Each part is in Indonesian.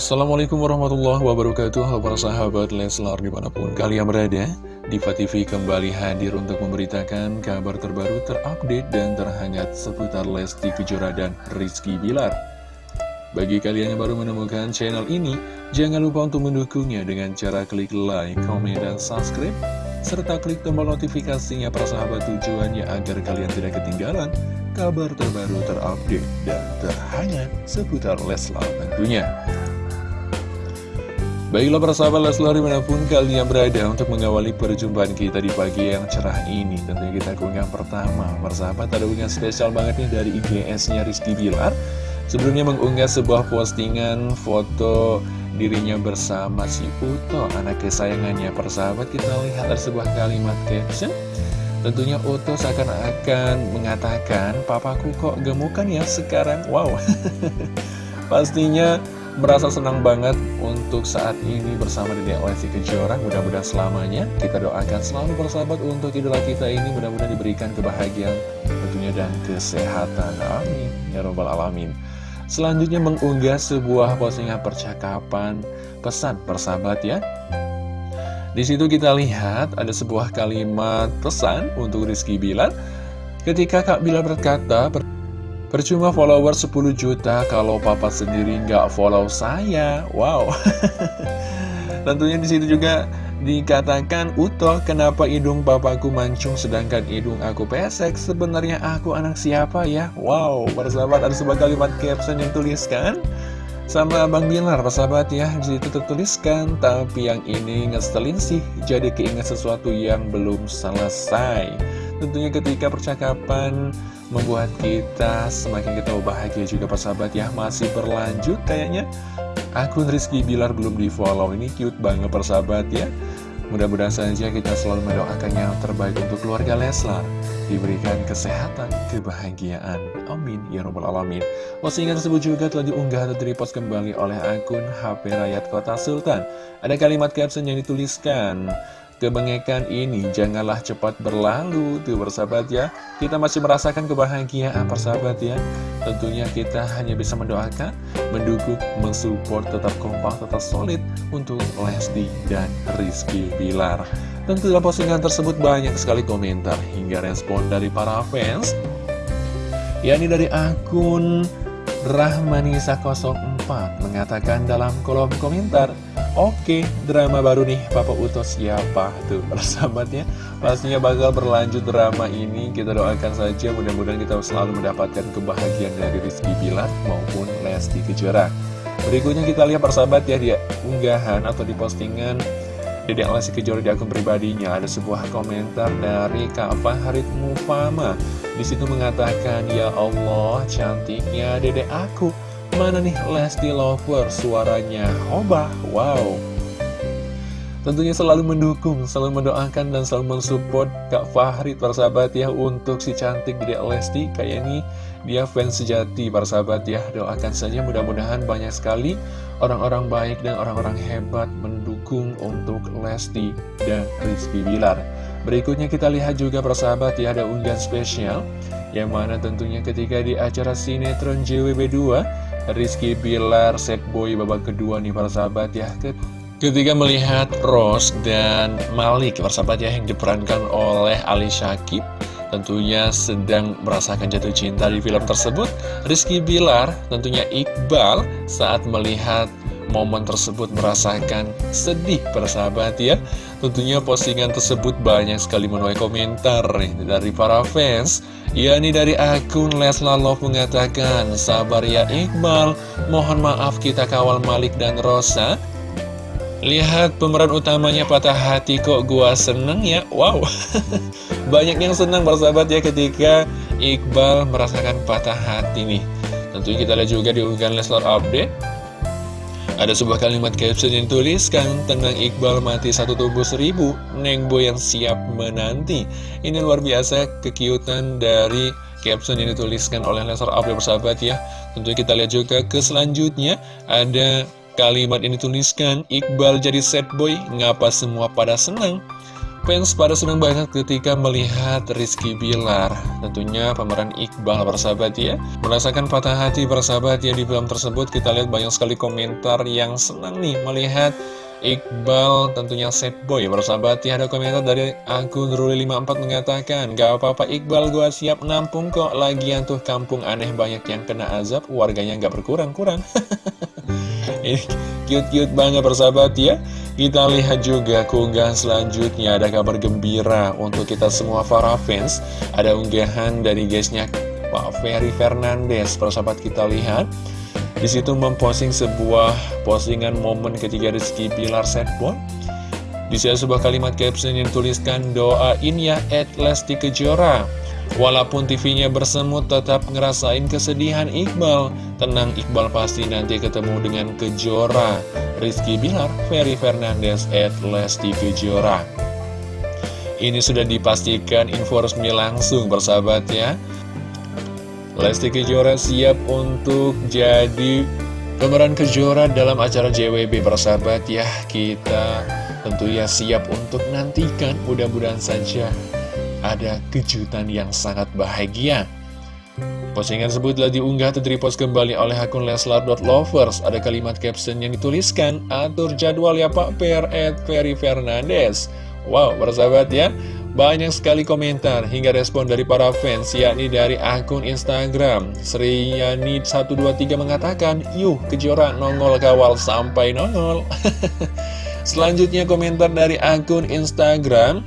Assalamualaikum warahmatullahi wabarakatuh Halo para sahabat Leslar di mana pun kalian berada Diva TV kembali hadir untuk memberitakan kabar terbaru terupdate dan terhangat seputar Lesti Kejora dan Rizky Bilar Bagi kalian yang baru menemukan channel ini Jangan lupa untuk mendukungnya dengan cara klik like, komen, dan subscribe serta klik tombol notifikasinya para sahabat tujuannya agar kalian tidak ketinggalan kabar terbaru terupdate dan terhangat seputar Leslar tentunya. Baiklah para sahabat Leslar di mana pun kalian berada untuk mengawali perjumpaan kita di pagi yang cerah ini Tentunya kita keunggahan pertama. Para sahabat ada unggahan spesial banget nih dari IGS-nya Rizky Bilar. Sebelumnya mengunggah sebuah postingan foto dirinya bersama si Uto Anak kesayangannya. Para sahabat kita lihat ada sebuah kalimat caption. Tentunya Uto seakan-akan mengatakan Papaku kok gemukan ya sekarang? Wow. Pastinya merasa senang banget untuk saat ini bersama Dede Lesti Kejora. Mudah-mudahan selamanya. Kita doakan selalu bersahabat untuk idola kita ini. Mudah-mudahan diberikan kebahagiaan tentunya dan kesehatan. Amin. Ya robbal alamin. Selanjutnya mengunggah sebuah postingan percakapan pesan persahabat ya. Di situ kita lihat ada sebuah kalimat pesan untuk Rizky Bilar. Ketika Kak Bilar berkata Percuma follower 10 juta kalau papa sendiri nggak follow saya. Wow. Tentunya di situ juga dikatakan Uto, kenapa hidung papaku mancung sedangkan hidung aku pesek? Sebenarnya aku anak siapa ya? Wow, persahabat ada sebuah kalimat caption yang tuliskan sama Bang Bilar, persahabat ya. Di situ tertuliskan, tapi yang ini ngeselin sih, jadi keinget sesuatu yang belum selesai. Tentunya ketika percakapan membuat kita semakin kita bahagia juga persahabat ya. Masih berlanjut kayaknya. Akun Rizky Bilar belum di follow Ini cute banget persahabat ya. Mudah-mudahan saja kita selalu mendoakan yang terbaik untuk keluarga Leslar Diberikan kesehatan, kebahagiaan. Amin. Ya Rabbal Alamin. Postingan tersebut juga telah diunggah atau direpost kembali oleh akun HP Rakyat Kota Sultan. Ada kalimat caption yang dituliskan Kebengekan ini janganlah cepat berlalu Tuh bersahabat ya. Kita masih merasakan kebahagiaan persahabat ya. Tentunya kita hanya bisa mendoakan Mendukung, mensupport, tetap kompak, tetap solid Untuk Lesti dan Rizky Bilar. Tentu dalam postingan tersebut banyak sekali komentar Hingga respon dari para fans. Yakni dari akun Rahmanisa04 mengatakan dalam kolom komentar Oke, drama baru nih. Papa Uto siapa tuh? Persahabatnya Pastinya bakal berlanjut drama ini. Kita doakan saja mudah-mudahan kita selalu mendapatkan kebahagiaan dari Rizky Bilar maupun Lesti Kejora. Berikutnya kita lihat persahabat ya dia unggahan atau di postingan Dedek Lesti Kejora di akun pribadinya. Ada sebuah komentar dari Kak Faharid Mufama. Di situ mengatakan Ya Allah cantiknya dedek aku Mana nih Lesti Lover? Suaranya Obah Wow. Tentunya selalu mendukung, selalu mendoakan dan selalu mensupport Kak Fahri persahabat ya untuk si cantik Dede Lesti. Kayak ini dia fans sejati persahabat ya. Doakan saja mudah-mudahan banyak sekali orang-orang baik dan orang-orang hebat mendukung untuk Lesti dan Rizky Bilar. Berikutnya kita lihat juga persahabat ya ada unggahan spesial. Yang mana tentunya ketika di acara sinetron JWB 2 Rizky Bilar, set boy babak kedua nih para sahabat ya. Ketika melihat Rose dan Malik sahabat ya yang diperankan oleh Ali Syakib Tentunya sedang merasakan jatuh cinta di film tersebut. Rizky Bilar tentunya Iqbal saat melihat momen tersebut merasakan sedih persahabat ya. Tentunya postingan tersebut banyak sekali menuai komentar dari para fans. Yakni dari akun Leslar Love mengatakan Sabar ya Iqbal, mohon maaf kita kawal Malik dan Rosa. Lihat pemeran utamanya patah hati kok gua seneng ya. Wow. Banyak yang senang persahabat ya ketika Iqbal merasakan patah hati nih. Tentunya kita lihat juga di unggahan Leslar Update ada sebuah kalimat caption yang tuliskan Tenang Iqbal mati satu tubuh seribu. Neng Boy yang siap menanti. Ini luar biasa kekiutan dari caption yang dituliskan oleh Lesar Abdul bersahabat ya. Tentu kita lihat juga ke selanjutnya. Ada kalimat yang dituliskan Iqbal jadi set boy Ngapa semua pada senang fans pada senang banget ketika melihat Rizky Bilar. Tentunya pemeran Iqbal bersahabat ya. Merasakan patah hati bersahabat ya di film tersebut. Kita lihat banyak sekali komentar yang senang nih melihat Iqbal tentunya set boy bersahabat ya. Ada komentar dari akun Ruli54 mengatakan Gak apa-apa Iqbal gua siap nampung kok. Lagian tuh kampung aneh banyak yang kena azab Warganya gak berkurang-kurang. Ini cute-cute banget bersahabat ya kita lihat juga keunggahan selanjutnya ada kabar gembira untuk kita semua para fans. Ada unggahan dari guysnya Pak Ferry Fernandes. Persahabat kita lihat. Di situ memposting sebuah postingan momen ketika Rizky Pilar setball. Di sini sebuah kalimat caption yang tuliskan doain ya at Lesti Kejora. Walaupun TV-nya bersemut tetap ngerasain kesedihan Iqbal Tenang Iqbal pasti nanti ketemu dengan Kejora Rizky Bilar, Ferry Fernandez, at Lesti Kejora. Ini sudah dipastikan info resmi langsung bersahabat ya. Lesti Kejora siap untuk jadi pemeran Kejora dalam acara JWB bersahabat ya. Kita tentunya siap untuk nantikan. Mudah-mudahan saja ada kejutan yang sangat bahagia. Postingan tersebut telah diunggah atau repost kembali oleh akun Leslar.lovers. Ada kalimat caption yang dituliskan, Atur jadwal ya Pak Per at Ferry Fernandez. Wow, bersahabat ya. Banyak sekali komentar hingga respon dari para fans, yakni dari akun Instagram. Sriyani123 mengatakan, Yuh, kejora nongol kawal sampai nongol. Selanjutnya komentar dari akun Instagram.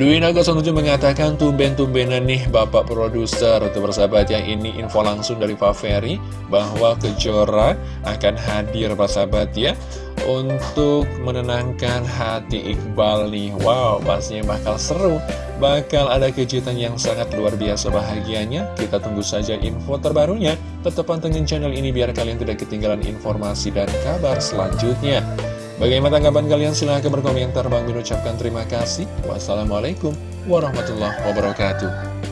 Dwi Naga 07 mengatakan tumben-tumbenan nih Bapak Produser. Untuk bersahabat yang ini info langsung dari Pak Ferry Bahwa Kejora akan hadir sahabat ya Untuk menenangkan hati Iqbal nih. Wow pastinya bakal seru. Bakal ada kejutan yang sangat luar biasa bahagianya. Kita tunggu saja info terbarunya. Tetap pantengin channel ini biar kalian tidak ketinggalan informasi dan kabar selanjutnya Bagaimana tanggapan kalian? Silahkan berkomentar. Bang Min ucapkan terima kasih. Wassalamualaikum warahmatullahi wabarakatuh.